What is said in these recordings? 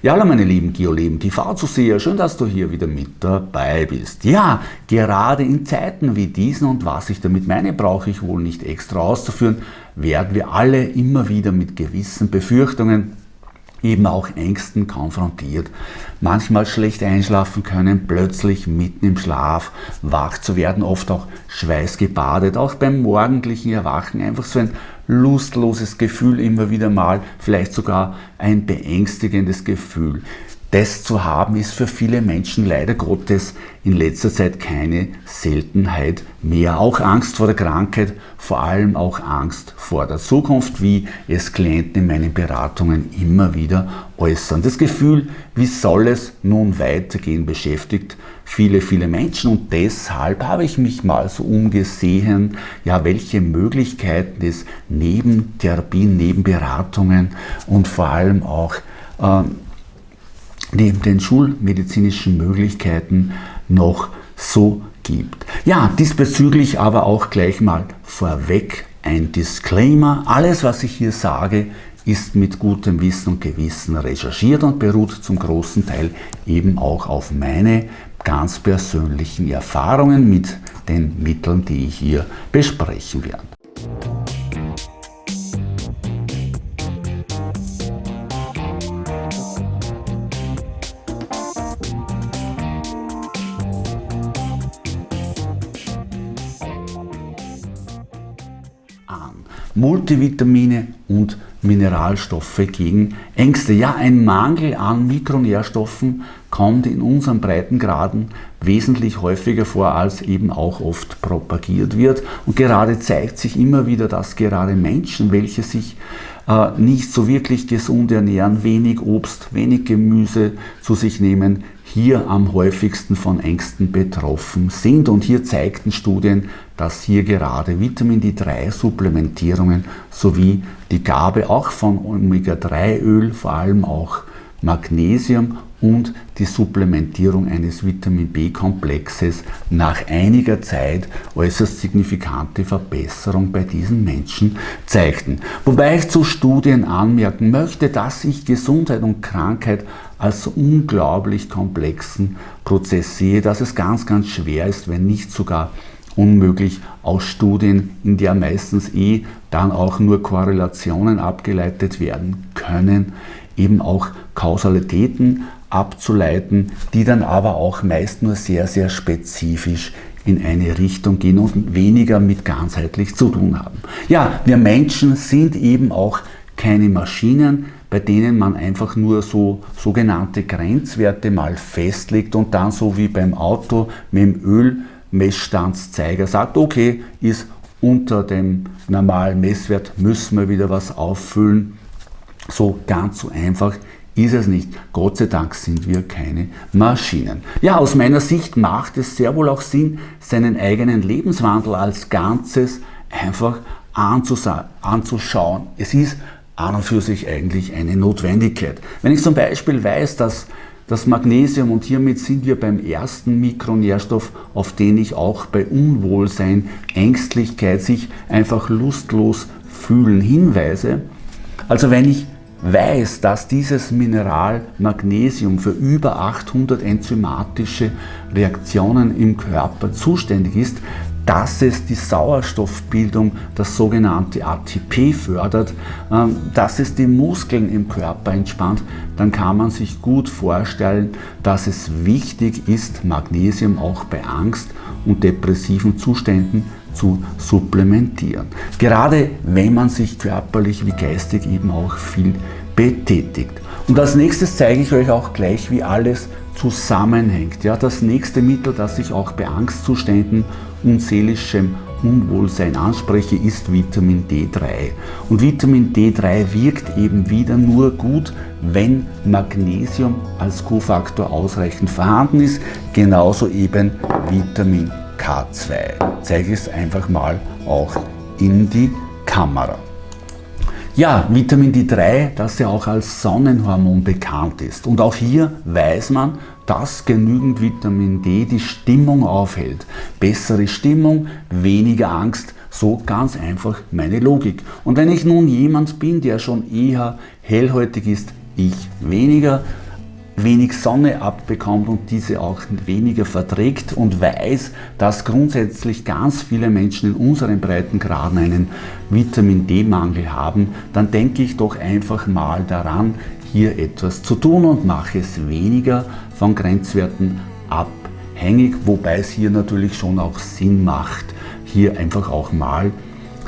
Ja, hallo meine lieben Geoleben TV-Zuseher, schön, dass du hier wieder mit dabei bist. Ja, gerade in Zeiten wie diesen und was ich damit meine, brauche ich wohl nicht extra auszuführen, werden wir alle immer wieder mit gewissen Befürchtungen, eben auch Ängsten konfrontiert. Manchmal schlecht einschlafen können, plötzlich mitten im Schlaf wach zu werden, oft auch schweißgebadet, auch beim morgendlichen Erwachen einfach so ein lustloses Gefühl immer wieder mal, vielleicht sogar ein beängstigendes Gefühl. Das zu haben ist für viele Menschen leider Gottes in letzter Zeit keine Seltenheit mehr. Auch Angst vor der Krankheit, vor allem auch Angst vor der Zukunft, wie es Klienten in meinen Beratungen immer wieder äußern. Das Gefühl, wie soll es nun weitergehen, beschäftigt viele, viele Menschen und deshalb habe ich mich mal so umgesehen, ja, welche Möglichkeiten es neben Therapien, neben Beratungen und vor allem auch ähm, neben den schulmedizinischen Möglichkeiten noch so gibt. Ja, diesbezüglich aber auch gleich mal vorweg ein Disclaimer. Alles, was ich hier sage, ist mit gutem Wissen und Gewissen recherchiert und beruht zum großen Teil eben auch auf meine ganz persönlichen Erfahrungen mit den Mitteln, die ich hier besprechen werde. Multivitamine und Mineralstoffe gegen Ängste. Ja, ein Mangel an Mikronährstoffen kommt in unseren Breitengraden wesentlich häufiger vor, als eben auch oft propagiert wird. Und gerade zeigt sich immer wieder, dass gerade Menschen, welche sich äh, nicht so wirklich gesund ernähren, wenig Obst, wenig Gemüse zu sich nehmen, hier am häufigsten von Ängsten betroffen sind. Und hier zeigten Studien, dass hier gerade Vitamin D3-Supplementierungen sowie die Gabe auch von Omega-3-Öl, vor allem auch Magnesium und die Supplementierung eines Vitamin B-Komplexes nach einiger Zeit äußerst signifikante Verbesserung bei diesen Menschen zeigten. Wobei ich zu Studien anmerken möchte, dass ich Gesundheit und Krankheit als unglaublich komplexen Prozess sehe, dass es ganz, ganz schwer ist, wenn nicht sogar unmöglich aus Studien, in der meistens eh dann auch nur Korrelationen abgeleitet werden können, eben auch Kausalitäten abzuleiten, die dann aber auch meist nur sehr, sehr spezifisch in eine Richtung gehen und weniger mit ganzheitlich zu tun haben. Ja, wir Menschen sind eben auch keine Maschinen, bei denen man einfach nur so sogenannte Grenzwerte mal festlegt und dann so wie beim Auto mit dem Ölmessstandszeiger sagt, okay, ist unter dem normalen Messwert, müssen wir wieder was auffüllen. So ganz so einfach ist es nicht. Gott sei Dank sind wir keine Maschinen. Ja, aus meiner Sicht macht es sehr wohl auch Sinn, seinen eigenen Lebenswandel als Ganzes einfach anzuschauen. Es ist an und für sich eigentlich eine Notwendigkeit. Wenn ich zum Beispiel weiß, dass das Magnesium, und hiermit sind wir beim ersten Mikronährstoff, auf den ich auch bei Unwohlsein, Ängstlichkeit, sich einfach lustlos fühlen hinweise. Also wenn ich weiß, dass dieses Mineral Magnesium für über 800 enzymatische Reaktionen im Körper zuständig ist, dass es die Sauerstoffbildung, das sogenannte ATP fördert, ähm, dass es die Muskeln im Körper entspannt, dann kann man sich gut vorstellen, dass es wichtig ist, Magnesium auch bei Angst und depressiven Zuständen zu supplementieren. Gerade wenn man sich körperlich wie geistig eben auch viel betätigt. Und als nächstes zeige ich euch auch gleich, wie alles zusammenhängt. Ja, das nächste Mittel, das ich auch bei Angstzuständen und seelischem Unwohlsein anspreche, ist Vitamin D3. Und Vitamin D3 wirkt eben wieder nur gut, wenn Magnesium als Kofaktor ausreichend vorhanden ist, genauso eben Vitamin K2. Zeige ich es einfach mal auch in die Kamera. Ja, Vitamin D3, das ja auch als Sonnenhormon bekannt ist. Und auch hier weiß man, dass genügend Vitamin D die Stimmung aufhält. Bessere Stimmung, weniger Angst, so ganz einfach meine Logik. Und wenn ich nun jemand bin, der schon eher hellhäutig ist, ich weniger, wenig Sonne abbekommt und diese auch weniger verträgt und weiß, dass grundsätzlich ganz viele Menschen in unseren Breitengraden einen Vitamin D-Mangel haben, dann denke ich doch einfach mal daran, hier etwas zu tun und mache es weniger von Grenzwerten abhängig, wobei es hier natürlich schon auch Sinn macht, hier einfach auch mal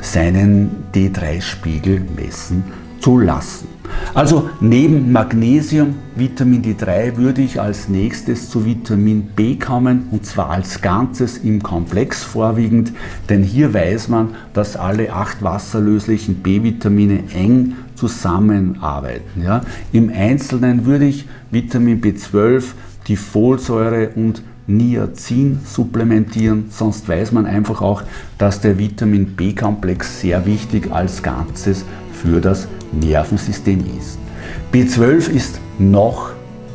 seinen D3-Spiegel messen zu lassen. Also neben Magnesium, Vitamin D3 würde ich als nächstes zu Vitamin B kommen und zwar als Ganzes im Komplex vorwiegend, denn hier weiß man, dass alle acht wasserlöslichen B-Vitamine eng zusammenarbeiten. Ja. Im Einzelnen würde ich Vitamin B12, die Folsäure und Niacin supplementieren, sonst weiß man einfach auch, dass der Vitamin B-Komplex sehr wichtig als Ganzes für das Nervensystem ist. B12 ist noch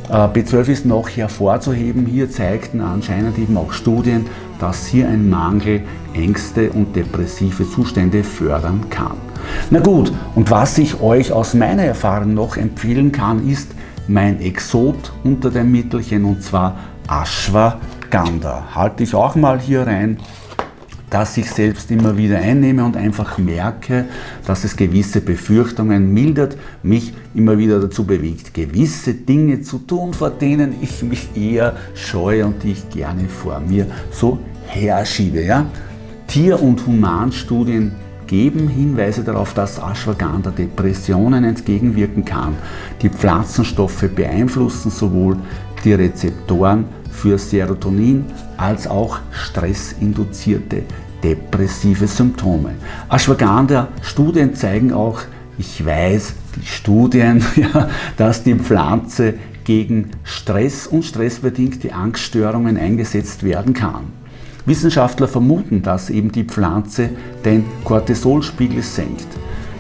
äh, B12 ist noch hervorzuheben. Hier zeigten anscheinend eben auch Studien, dass hier ein Mangel Ängste und depressive Zustände fördern kann. Na gut, und was ich euch aus meiner Erfahrung noch empfehlen kann, ist mein Exot unter dem Mittelchen und zwar Ashwagandha. Halte ich auch mal hier rein dass ich selbst immer wieder einnehme und einfach merke, dass es gewisse Befürchtungen mildert, mich immer wieder dazu bewegt, gewisse Dinge zu tun, vor denen ich mich eher scheue und die ich gerne vor mir so herschiebe. Ja? Tier- und Humanstudien geben Hinweise darauf, dass Ashwagandha Depressionen entgegenwirken kann. Die Pflanzenstoffe beeinflussen sowohl die Rezeptoren für Serotonin als auch stressinduzierte depressive Symptome. Ashwagandha-Studien zeigen auch, ich weiß, die Studien, ja, dass die Pflanze gegen Stress und stressbedingte Angststörungen eingesetzt werden kann. Wissenschaftler vermuten, dass eben die Pflanze den Cortisolspiegel senkt.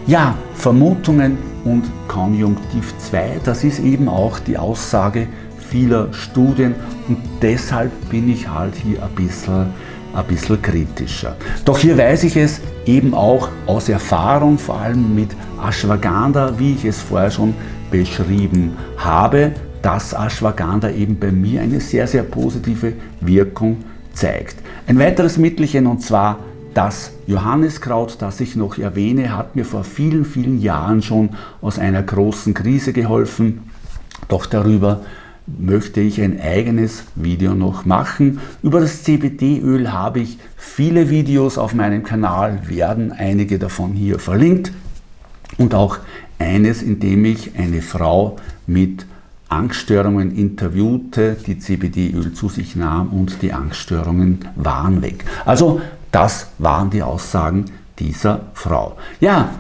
Ja, Vermutungen und Konjunktiv 2, das ist eben auch die Aussage vieler Studien und deshalb bin ich halt hier ein bisschen, ein bisschen kritischer. Doch hier weiß ich es eben auch aus Erfahrung, vor allem mit Ashwagandha, wie ich es vorher schon beschrieben habe, dass Ashwagandha eben bei mir eine sehr, sehr positive Wirkung zeigt. Ein weiteres Mittelchen und zwar das Johanniskraut, das ich noch erwähne, hat mir vor vielen, vielen Jahren schon aus einer großen Krise geholfen. Doch darüber möchte ich ein eigenes Video noch machen. Über das CBD-Öl habe ich viele Videos auf meinem Kanal, werden einige davon hier verlinkt und auch eines, in dem ich eine Frau mit Angststörungen interviewte, die CBD-Öl zu sich nahm und die Angststörungen waren weg. Also das waren die Aussagen dieser Frau. Ja,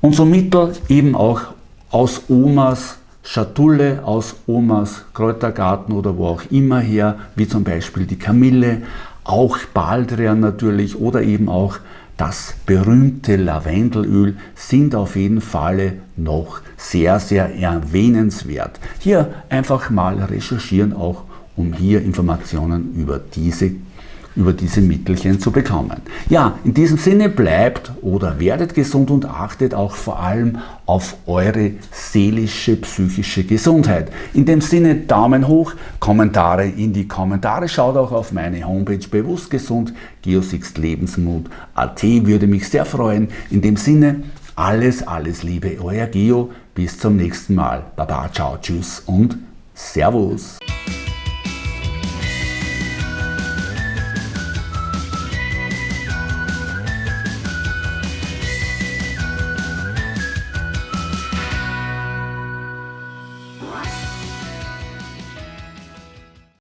unser Mittel eben auch aus Omas Schatulle aus Omas Kräutergarten oder wo auch immer her, wie zum Beispiel die Kamille, auch Baldrian natürlich oder eben auch das berühmte Lavendelöl sind auf jeden Fall noch sehr, sehr erwähnenswert. Hier einfach mal recherchieren, auch um hier Informationen über diese über diese Mittelchen zu bekommen. Ja, in diesem Sinne bleibt oder werdet gesund und achtet auch vor allem auf eure seelische, psychische Gesundheit. In dem Sinne Daumen hoch, Kommentare in die Kommentare, schaut auch auf meine Homepage bewusst gesund, Geosixt Lebensmut AT würde mich sehr freuen. In dem Sinne alles, alles Liebe, euer Geo, bis zum nächsten Mal. Baba, ciao, tschüss und Servus.